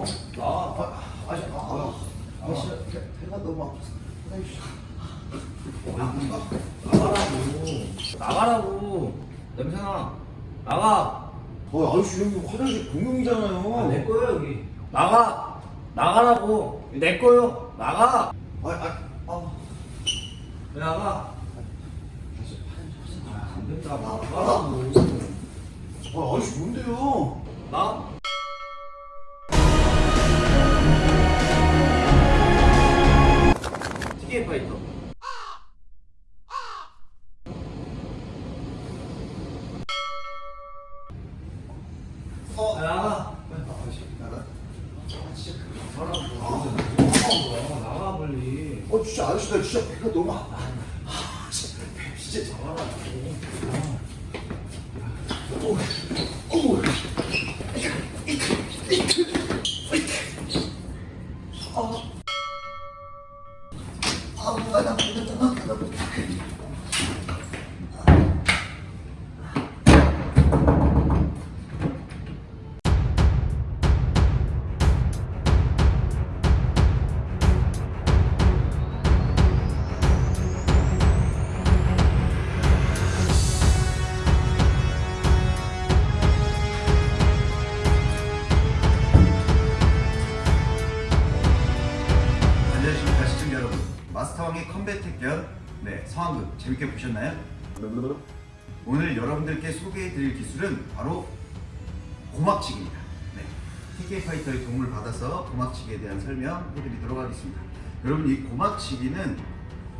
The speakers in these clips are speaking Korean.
어? 나. 아, 아, 아, 아, 씨, 배가 너무 아파서. 나가라고. 나가라고. 냄새나. 나가. 어, 아저씨 여기 화장실 공용이잖아요. 아, 내 거요 여기. 나가. 나가라고. 내 거요. 나가. 아, 아, 아. 나가. 아, 안 된다. 나가라고. 아, 아저씨 뭔데요? 나. 어, 야, 나가. 아. 어, 진짜 아저씨 나 진짜 배가 너무 아파. 아, 진짜 배 진짜 나가라고. 어, 어. 아, 아, 나 모르겠다. 나 마스터왕의 컴백 택견 네 상황극 재밌게 보셨나요? 오늘 여러분들께 소개해드릴 기술은 바로 고막치기입니다. 네, TK 파이터의 도움을 받아서 고막치기에 대한 설명해드리도록 하겠습니다. 여러분 이 고막치기는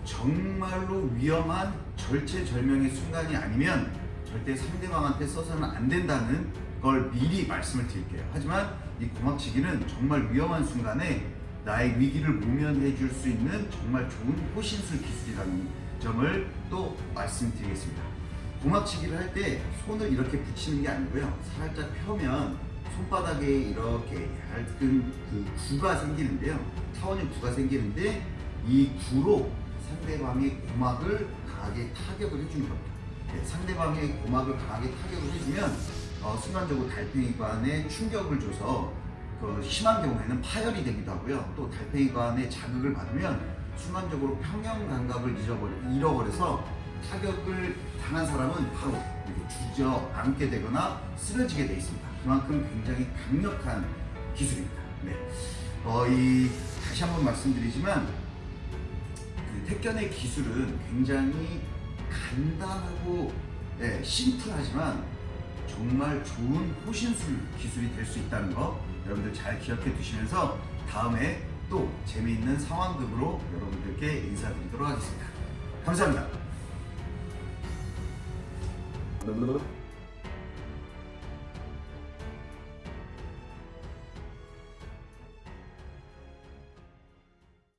정말로 위험한 절체절명의 순간이 아니면 절대 상대방한테 써서는 안 된다는 걸 미리 말씀을 드릴게요. 하지만 이 고막치기는 정말 위험한 순간에 나의 위기를 모면해 줄 수 있는 정말 좋은 호신술 기술이라는 점을 또 말씀드리겠습니다. 고막치기를 할 때 손을 이렇게 붙이는 게 아니고요. 살짝 펴면 손바닥에 이렇게 얇은 그 구가 생기는데요. 타원형 구가 생기는데 이 구로 상대방의 고막을 강하게 타격을 해주는 겁니다. 네, 상대방의 고막을 강하게 타격을 해주면 어, 순간적으로 달팽이관에 충격을 줘서 그 심한 경우에는 파열이 되기도 하고요. 또 달팽이관에 자극을 받으면 순간적으로 평형 감각을 잃어버려서 타격을 당한 사람은 바로 주저앉게 되거나 쓰러지게 되어 있습니다. 그만큼 굉장히 강력한 기술입니다. 네. 어, 이, 다시 한번 말씀드리지만 그 택견의 기술은 굉장히 간단하고 네, 심플하지만 정말 좋은 호신술 기술이 될 수 있다는 거 여러분들 잘 기억해 두시면서 다음에 또 재미있는 상황극으로 여러분들께 인사드리도록 하겠습니다. 감사합니다.